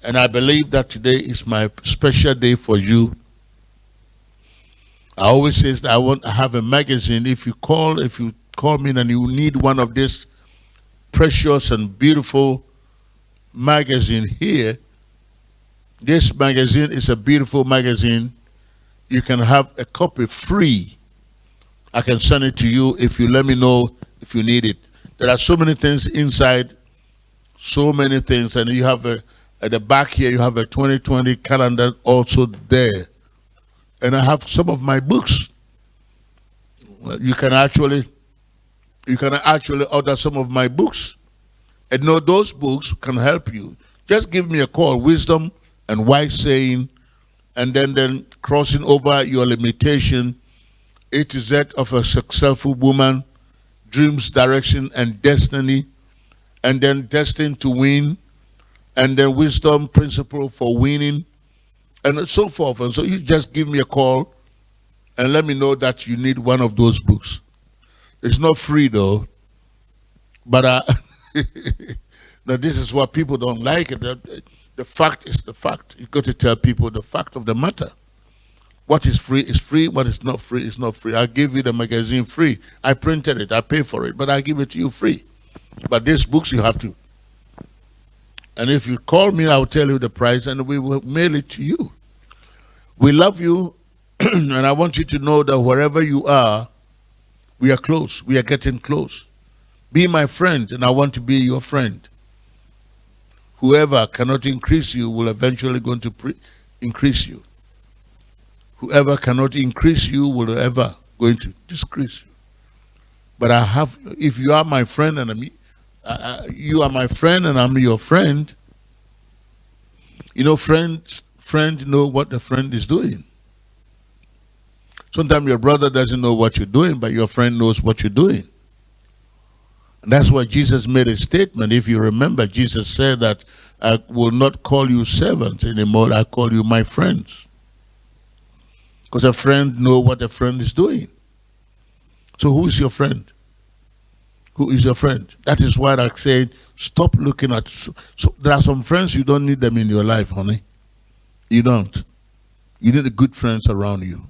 S1: And I believe that today is my special day for you I always say that I want to have a magazine. If you call, if you call me and you need one of these precious and beautiful magazine here, this magazine is a beautiful magazine. You can have a copy free. I can send it to you if you let me know if you need it. There are so many things inside, so many things, and you have a at the back here you have a 2020 calendar also there and I have some of my books. You can actually, you can actually order some of my books, and know those books can help you. Just give me a call, wisdom and wise saying, and then then crossing over your limitation, A to Z of a successful woman, dreams, direction, and destiny, and then destined to win, and then wisdom principle for winning and so forth. And so you just give me a call and let me know that you need one of those books. It's not free though, but uh, [LAUGHS] this is what people don't like. The, the fact is the fact. You got to tell people the fact of the matter. What is free is free. What is not free is not free. I give you the magazine free. I printed it. I pay for it, but I give it to you free. But these books you have to and if you call me, I'll tell you the price and we will mail it to you. We love you, [CLEARS THROAT] and I want you to know that wherever you are, we are close. We are getting close. Be my friend, and I want to be your friend. Whoever cannot increase you will eventually going to increase you. Whoever cannot increase you will ever going to decrease you. But I have, if you are my friend and I'm, uh, uh, you are my friend and I'm your friend. You know, friends, friends know what the friend is doing. Sometimes your brother doesn't know what you're doing, but your friend knows what you're doing. And that's why Jesus made a statement. If you remember, Jesus said that I will not call you servants anymore. I call you my friends. Because a friend know what a friend is doing. So who is your friend? Who is your friend. That is why I said, stop looking at. So, so, there are some friends you don't need them in your life, honey. You don't. You need the good friends around you.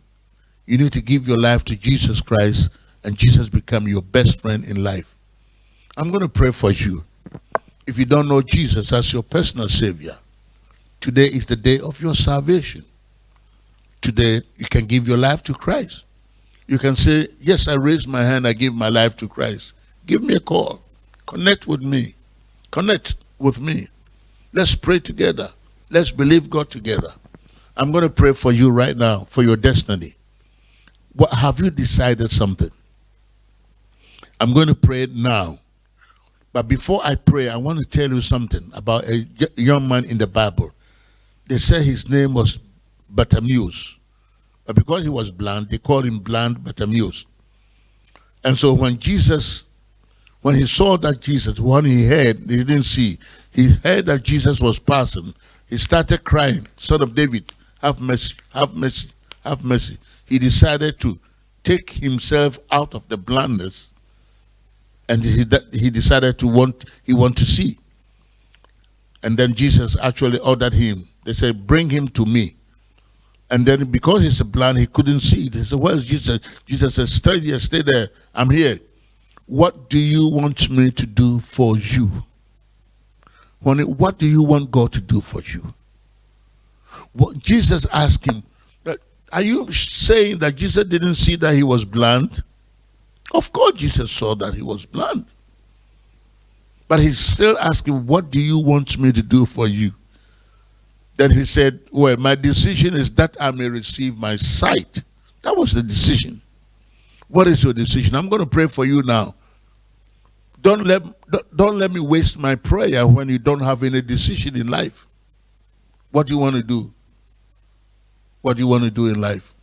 S1: You need to give your life to Jesus Christ, and Jesus become your best friend in life. I'm going to pray for you. If you don't know Jesus as your personal Savior, today is the day of your salvation. Today, you can give your life to Christ. You can say, Yes, I raise my hand, I give my life to Christ give me a call. Connect with me. Connect with me. Let's pray together. Let's believe God together. I'm going to pray for you right now, for your destiny. What have you decided something? I'm going to pray now. But before I pray, I want to tell you something about a young man in the Bible. They say his name was Bartimaeus. But because he was blind, they called him blind Bartimaeus. And so when Jesus when he saw that Jesus, when he heard, he didn't see, he heard that Jesus was passing, he started crying, Son of David, have mercy, have mercy, have mercy. He decided to take himself out of the blindness and he, he decided to want, he want to see. And then Jesus actually ordered him. They said, bring him to me. And then because he's blind, he couldn't see. They said, where's Jesus? Jesus said, stay there, stay there. I'm here. What do you want me to do for you? Honey, What do you want God to do for you? What Jesus asked him, are you saying that Jesus didn't see that he was blind? Of course Jesus saw that he was blind. But he's still asking, what do you want me to do for you? Then he said, well, my decision is that I may receive my sight. That was the decision. What is your decision? I'm going to pray for you now. Don't let, don't let me waste my prayer when you don't have any decision in life. What do you want to do? What do you want to do in life?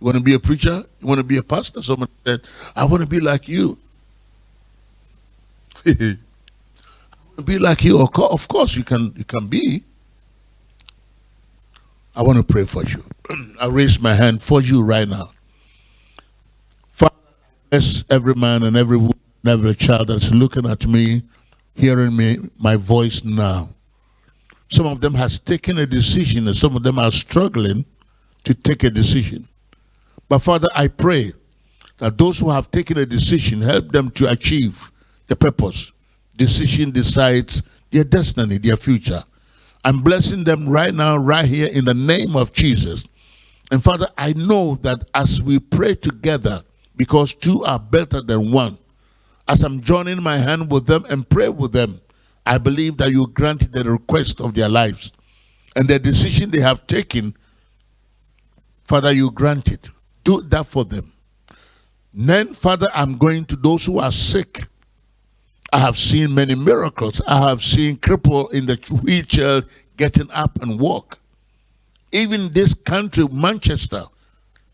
S1: You want to be a preacher? You want to be a pastor? Someone said, I want to be like you. [LAUGHS] be like you. Of course, you can, you can be. I want to pray for you. [CLEARS THROAT] I raise my hand for you right now. Bless every man and every woman, every child that's looking at me, hearing me, my voice now. Some of them has taken a decision and some of them are struggling to take a decision. But Father, I pray that those who have taken a decision, help them to achieve the purpose. Decision decides their destiny, their future. I'm blessing them right now, right here, in the name of Jesus. And Father, I know that as we pray together, because two are better than one, as I'm joining my hand with them and pray with them, I believe that you grant the request of their lives. And the decision they have taken, Father, you grant it. Do that for them. Then, Father, I'm going to those who are sick. I have seen many miracles. I have seen cripple in the wheelchair getting up and walk. Even this country, Manchester,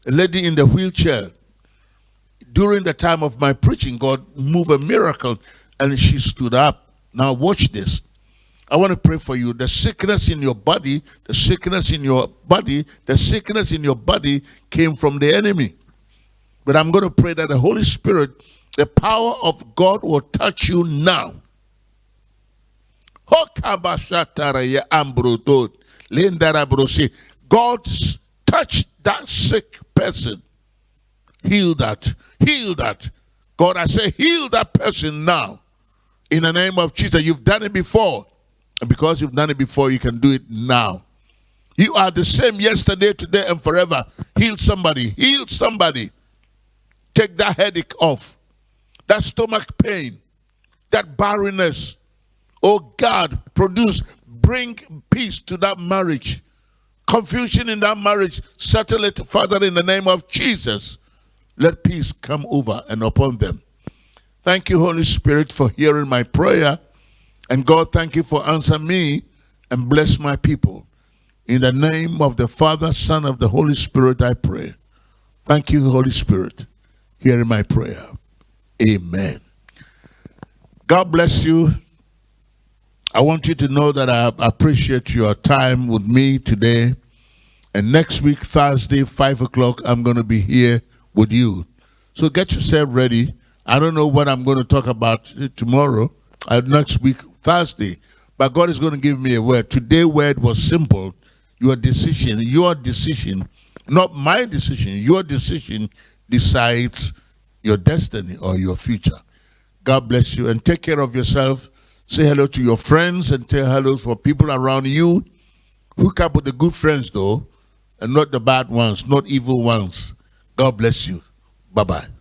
S1: a lady in the wheelchair, during the time of my preaching, God moved a miracle and she stood up. Now watch this. I want to pray for you. The sickness in your body, the sickness in your body, the sickness in your body came from the enemy. But I'm going to pray that the Holy Spirit, the power of God will touch you now. God touch that sick person. Heal that. Heal that. God, I say, heal that person now. In the name of Jesus. You've done it before. And because you've done it before, you can do it now. You are the same yesterday, today, and forever. Heal somebody. Heal somebody. Take that headache off. That stomach pain. That barrenness. Oh God, produce, bring peace to that marriage. Confusion in that marriage, settle it, Father, in the name of Jesus. Let peace come over and upon them. Thank you, Holy Spirit, for hearing my prayer. And God, thank you for answering me and bless my people. In the name of the Father, Son, of the Holy Spirit, I pray. Thank you, Holy Spirit, hearing my prayer. Amen. God bless you. I want you to know that I appreciate your time with me today. And next week, Thursday, 5 o'clock, I'm going to be here with you. So get yourself ready. I don't know what I'm going to talk about tomorrow, uh, next week, Thursday. But God is going to give me a word. Today word was simple. Your decision, your decision, not my decision, your decision decides your destiny or your future. God bless you and take care of yourself. Say hello to your friends and tell hello for people around you. Hook up with the good friends though, and not the bad ones, not evil ones. God bless you. Bye-bye.